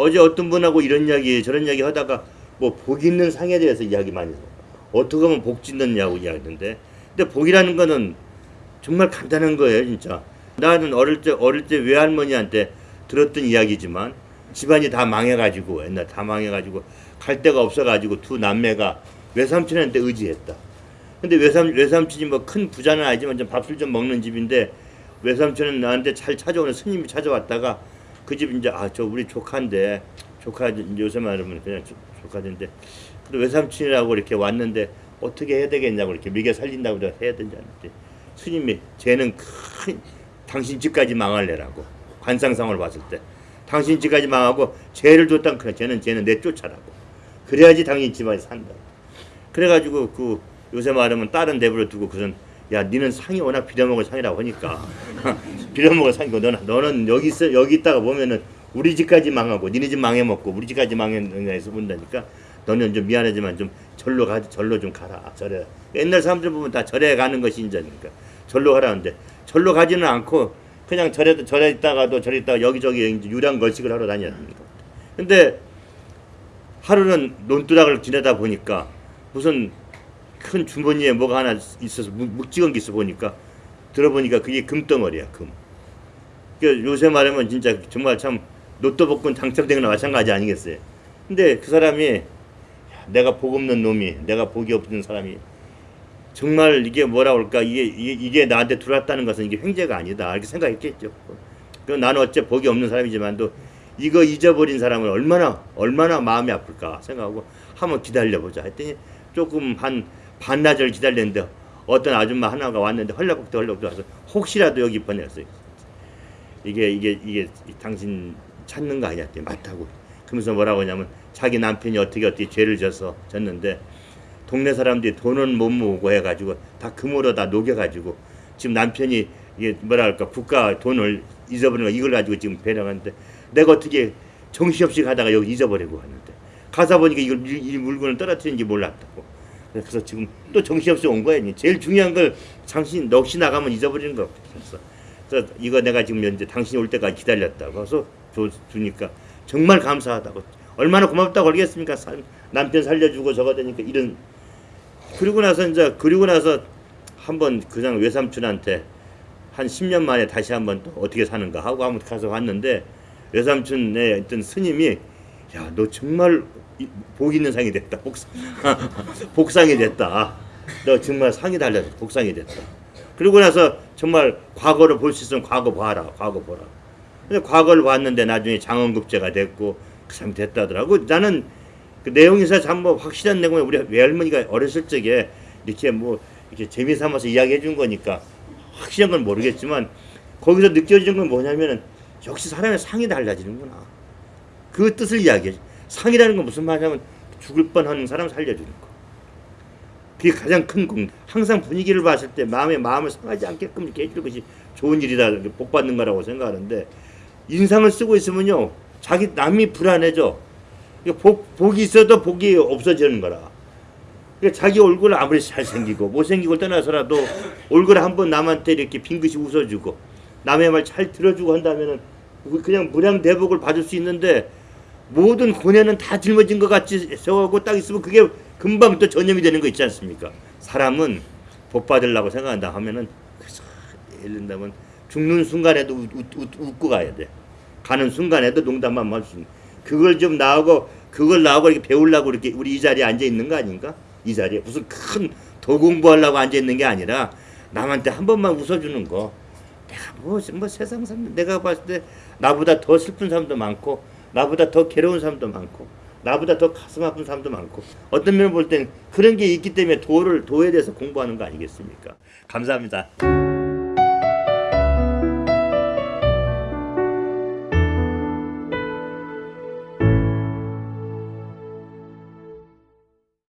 어제 어떤 분하고 이런 이야기 저런 이야기 하다가 뭐 복 있는 상에 대해서 이야기 많이 해요. 어떻게 하면 복 짓느냐고 이야기하던데 근데 복이라는 거는 정말 간단한 거예요 진짜 나는 어릴 때 어릴 때 외할머니한테 들었던 이야기지만 집안이 다 망해가지고 옛날 다 망해가지고 갈 데가 없어가지고 두 남매가 외삼촌한테 의지했다 근데 외삼 외삼촌이 뭐 큰 부자는 아니지만 좀 밥술 좀 먹는 집인데 외삼촌은 나한테 잘 찾아오는 스님이 찾아왔다가 그 집 이제 아 저 우리 조카인데 조카 요새 말하면 그냥 조- 조카인데 근데 외삼촌이라고 이렇게 왔는데 어떻게 해야 되겠냐고 이렇게 미개 살린다고 내가 해야 되지 않을지 스님이 쟤는 큰 당신 집까지 망할래라고. 관상상을 봤을 때. 당신 집까지 망하고 죄를 줬단 그래. 쟤는 쟤는 내쫓아라고. 그래야지 당신 집안이 산다. 그래가지고 그 요새 말하면 다른 내버려 두고 그선 야 니는 상이 워낙 빌어먹을 상이라고 하니까 빌어먹을 상이고 너는 너는 여기 있어 여기 있다가 보면은 우리 집까지 망하고 니네 집 망해 먹고 우리 집까지 망해서 본다니까 너는 좀 미안하지만 좀 절로 가 절로 좀 가라 절에 옛날 사람들 보면 다 절에 가는 것이 인자니까 절로 가라는데 절로 가지는 않고 그냥 절에 절에 있다가도 절에 있다가 여기저기 유랑 거식을 하러 다녀야 됩니다. 근데 하루는 논두락을 지내다 보니까 무슨 큰 주머니에 뭐가 하나 있어서 묵- 묵직한 게 있어 보니까 들어보니까 그게 금덩어리야 금. 그 요새 말하면 진짜 정말 참 로또 복권 당첨된 거나 마찬가지 아니겠어요. 근데 그 사람이 야, 내가 복 없는 놈이 내가 복이 없는 사람이 정말 이게 뭐라 그럴까 이게 이게, 이게 나한테 들어왔다는 것은 이게 횡재가 아니다 이렇게 생각했겠죠. 그 나는 어째 복이 없는 사람이지만도 이거 잊어버린 사람은 얼마나 얼마나 마음이 아플까 생각하고 한번 기다려보자 했더니 조금 한 반나절 기다렸는데 어떤 아줌마 하나가 왔는데 헐레국대 헐레국대 와서 혹시라도 여기 보냈어요. 이게 이게 이게 당신 찾는 거 아니야? 했더니 맞다고. 그러면서 뭐라고 하냐면 자기 남편이 어떻게 어떻게 죄를 져서 졌는데 동네 사람들이 돈은 못 모으고 해가지고 다 금으로 다 녹여가지고 지금 남편이 이게 뭐라 할까 국가 돈을 잊어버린 거 이걸 가지고 지금 배려하는데 내가 어떻게 정신없이 가다가 여기 잊어버리고 왔는데 가서 보니까 이걸 이, 이 물건을 떨어뜨린지 몰랐다고 그래서 지금 또 정신없이 온 거야 제일 중요한 걸 당신 넋이 나가면 잊어버리는 거 그래서 그래서 이거 내가 지금 현재 당신이 올 때까지 기다렸다고 해서 줘, 주니까 정말 감사하다고. 얼마나 고맙다고 그러겠습니까? 살- 남편 살려주고 저거 되니까 이런. 그리고 나서 이제 그리고 나서 한번 그냥 외삼촌한테 한 10년 만에 다시 한번 또 어떻게 사는가 하고 한번 가서 봤는데 외삼촌의 어떤 스님이 야 너 정말 이- 복 있는 상이 됐다. 복상 복상이 됐다. 너 정말 상이 달려서 복상이 됐다. 그리고 나서 정말 과거를 볼 수 있으면 과거 봐라 과거 보라. 근데 과거를 봤는데 나중에 장원급제가 됐고 그 사람이 됐다더라고 나는 그 내용에서 전부 확실한 내용을 우리 외할머니가 어렸을 적에 이렇게 뭐 이렇게 재미삼아서 이야기해 준 거니까 확실한 건 모르겠지만 거기서 느껴지는 건 뭐냐면은 역시 사람의 상이 달라지는구나. 그 뜻을 이야기해. 상이라는 건 무슨 말이냐면 죽을 뻔하는 사람 살려주는 거 그게 가장 큰 공. 항상 분위기를 봤을 때 마음에 마음을 상하지 않게끔 이렇게 해주는 것이 좋은 일이다 복 받는 거라고 생각하는데 인상을 쓰고 있으면요 자기 남이 불안해져 복, 복이 있어도 복이 없어지는 거라. 그러니까 자기 얼굴 아무리 잘생기고 못생기고 떠나서라도 얼굴에 한번 남한테 이렇게 빙긋이 웃어주고 남의 말 잘 들어주고 한다면은 그냥 무량대복을 받을 수 있는데 모든 고뇌는 다 짊어진 것 같이 세워하고 딱 있으면 그게 금방 또 전염이 되는 거 있지 않습니까? 사람은 복 받으려고 생각한다 하면은 예를 든다면 죽는 순간에도 웃, 웃, 웃, 웃고 가야 돼. 가는 순간에도 농담만 있는. 그걸 좀 나오고 그걸 나오고 이렇게 배우려고 이렇게 우리 이 자리에 앉아 있는 거 아닌가? 이 자리에 무슨 큰 더 공부하려고 앉아 있는 게 아니라 남한테 한 번만 웃어주는 거. 내가 뭐, 뭐 세상 사람 내가 봤을 때 나보다 더 슬픈 사람도 많고 나보다 더 괴로운 사람도 많고 나보다 더 가슴 아픈 사람도 많고 어떤 면을 볼 땐 그런 게 있기 때문에 도를 도에 대해서 공부하는 거 아니겠습니까? 감사합니다.